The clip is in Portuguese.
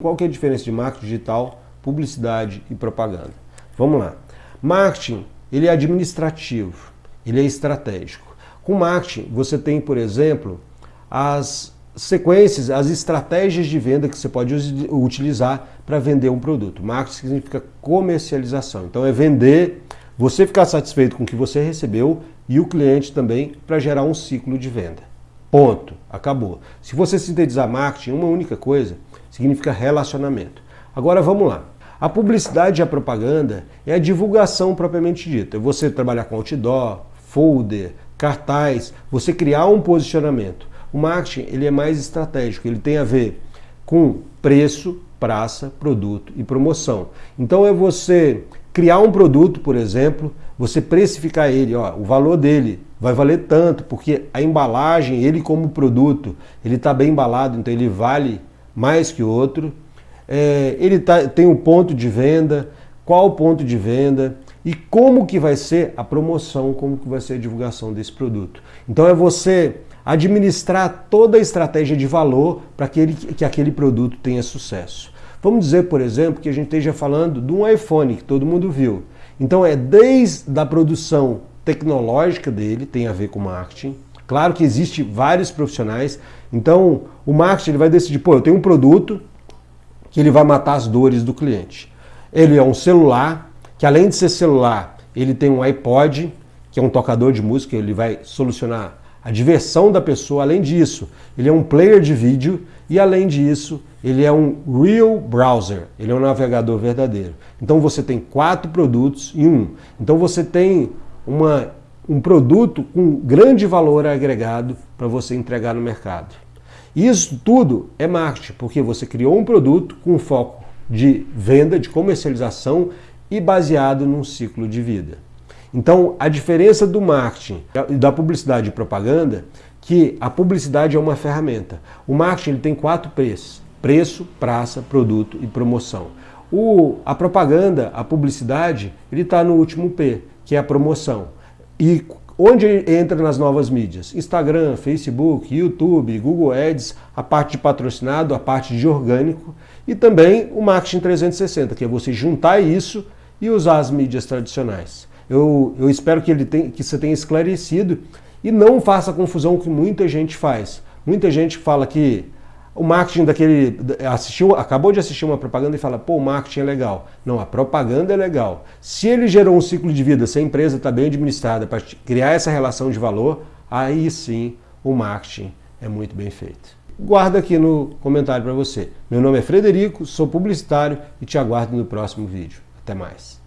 Qual que é a diferença de marketing digital, publicidade e propaganda? Vamos lá. Marketing, ele é administrativo, ele é estratégico. Com marketing, você tem, por exemplo, as sequências, as estratégias de venda que você pode utilizar para vender um produto. Marketing significa comercialização. Então é vender, você ficar satisfeito com o que você recebeu e o cliente também para gerar um ciclo de venda. Ponto. Acabou. Se você sintetizar marketing, uma única coisa, significa relacionamento. Agora vamos lá. A publicidade e a propaganda é a divulgação propriamente dita. É você trabalhar com outdoor, folder, cartaz, você criar um posicionamento. O marketing ele é mais estratégico, ele tem a ver com preço, praça, produto e promoção. Então é você criar um produto, por exemplo, você precificar ele, ó, o valor dele vai valer tanto, porque a embalagem, ele como produto, ele está bem embalado, então ele vale mais que outro. É, ele tá, tem um ponto de venda, qual o ponto de venda e como que vai ser a promoção, como que vai ser a divulgação desse produto. Então é você administrar toda a estratégia de valor para que, que aquele produto tenha sucesso. Vamos dizer, por exemplo, que a gente esteja falando de um iPhone, que todo mundo viu. Então é desde a produção tecnológica dele, tem a ver com marketing. Claro que existe vários profissionais, então o marketing ele vai decidir, pô, eu tenho um produto que ele vai matar as dores do cliente. Ele é um celular, que além de ser celular, ele tem um iPod, que é um tocador de música, ele vai solucionar a diversão da pessoa. Além disso, ele é um player de vídeo e além disso, ele é um real browser, ele é um navegador verdadeiro. Então você tem quatro produtos em um. Então você tem uma, um produto com grande valor agregado para você entregar no mercado. Isso tudo é marketing, porque você criou um produto com foco de venda, de comercialização e baseado num ciclo de vida. Então, a diferença do marketing e da publicidade e propaganda que a publicidade é uma ferramenta. O marketing ele tem quatro preços: preço, praça, produto e promoção. O, a propaganda, a publicidade, ele está no último P, que é a promoção. E onde entra nas novas mídias? Instagram, Facebook, YouTube, Google Ads, a parte de patrocinado, a parte de orgânico e também o marketing 360, que é você juntar isso e usar as mídias tradicionais. Eu, eu espero que, ele tem, que você tenha esclarecido e não faça a confusão que muita gente faz. Muita gente fala que o marketing daquele. assistiu, acabou de assistir uma propaganda e fala, pô, o marketing é legal. Não, a propaganda é legal. Se ele gerou um ciclo de vida, se a empresa está bem administrada para criar essa relação de valor, aí sim o marketing é muito bem feito. Guarda aqui no comentário para você. Meu nome é Frederico, sou publicitário e te aguardo no próximo vídeo. Até mais.